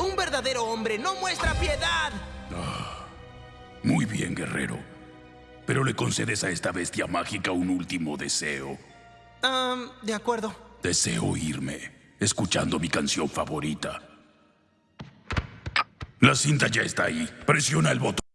Un verdadero hombre no muestra piedad. Ah. Muy bien, guerrero. Pero le concedes a esta bestia mágica un último deseo. Um, de acuerdo. Deseo irme, escuchando mi canción favorita. La cinta ya está ahí. Presiona el botón.